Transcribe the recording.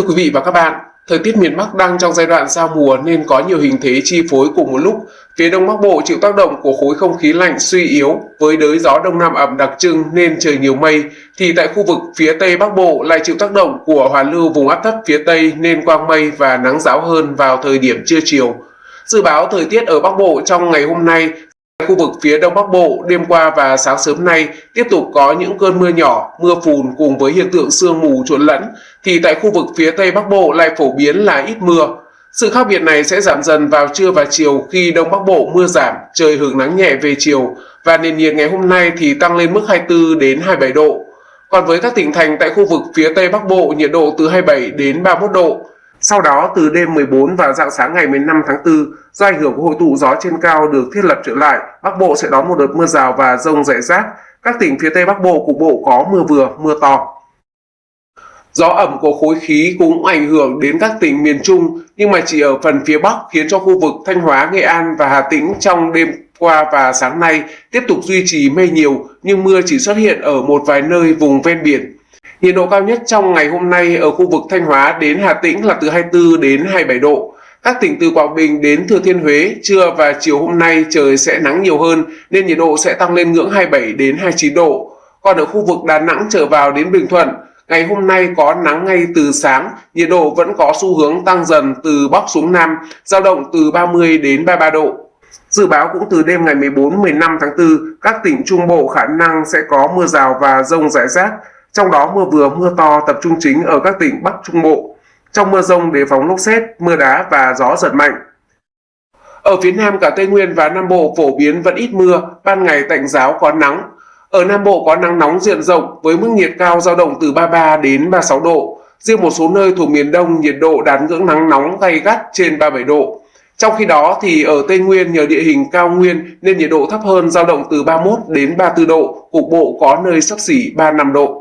Thưa quý vị và các bạn, thời tiết miền Bắc đang trong giai đoạn giao mùa nên có nhiều hình thế chi phối cùng một lúc. Phía Đông Bắc Bộ chịu tác động của khối không khí lạnh suy yếu với đới gió Đông Nam ẩm đặc trưng nên trời nhiều mây, thì tại khu vực phía Tây Bắc Bộ lại chịu tác động của hoàn lưu vùng áp thấp phía Tây nên quang mây và nắng giáo hơn vào thời điểm trưa chiều. Dự báo thời tiết ở Bắc Bộ trong ngày hôm nay Khu vực phía Đông Bắc Bộ đêm qua và sáng sớm nay tiếp tục có những cơn mưa nhỏ, mưa phùn cùng với hiện tượng sương mù trộn lẫn, thì tại khu vực phía Tây Bắc Bộ lại phổ biến là ít mưa. Sự khác biệt này sẽ giảm dần vào trưa và chiều khi Đông Bắc Bộ mưa giảm, trời hưởng nắng nhẹ về chiều và nền nhiệt ngày hôm nay thì tăng lên mức 24 đến 27 độ. Còn với các tỉnh thành tại khu vực phía Tây Bắc Bộ nhiệt độ từ 27 đến 31 độ. Sau đó từ đêm 14 và dạng sáng ngày 15 tháng 4, do ảnh hưởng của hội tụ gió trên cao được thiết lập trở lại, Bắc Bộ sẽ đón một đợt mưa rào và rông rải rác. Các tỉnh phía Tây Bắc Bộ cục bộ có mưa vừa, mưa to. Gió ẩm của khối khí cũng ảnh hưởng đến các tỉnh miền Trung, nhưng mà chỉ ở phần phía Bắc khiến cho khu vực Thanh Hóa, Nghệ An và Hà Tĩnh trong đêm qua và sáng nay tiếp tục duy trì mây nhiều, nhưng mưa chỉ xuất hiện ở một vài nơi vùng ven biển. Nhiệt độ cao nhất trong ngày hôm nay ở khu vực Thanh Hóa đến Hà Tĩnh là từ 24 đến 27 độ. Các tỉnh từ Quảng Bình đến Thừa Thiên Huế, trưa và chiều hôm nay trời sẽ nắng nhiều hơn nên nhiệt độ sẽ tăng lên ngưỡng 27 đến 29 độ. Còn ở khu vực Đà Nẵng trở vào đến Bình Thuận, ngày hôm nay có nắng ngay từ sáng, nhiệt độ vẫn có xu hướng tăng dần từ Bắc xuống Nam, dao động từ 30 đến 33 độ. Dự báo cũng từ đêm ngày 14-15 tháng 4, các tỉnh Trung Bộ khả năng sẽ có mưa rào và rông rải rác, trong đó mưa vừa mưa to tập trung chính ở các tỉnh Bắc Trung Bộ. Trong mưa rông đề phóng lốc xét, mưa đá và gió giật mạnh. Ở phía Nam cả Tây Nguyên và Nam Bộ phổ biến vẫn ít mưa, ban ngày tạnh giáo có nắng. Ở Nam Bộ có nắng nóng diện rộng với mức nhiệt cao dao động từ 33 đến 36 độ. Riêng một số nơi thuộc miền Đông nhiệt độ đạt ngưỡng nắng nóng gay gắt trên 37 độ. Trong khi đó thì ở Tây Nguyên nhờ địa hình cao nguyên nên nhiệt độ thấp hơn dao động từ 31 đến 34 độ, cục bộ có nơi sấp xỉ 35 độ.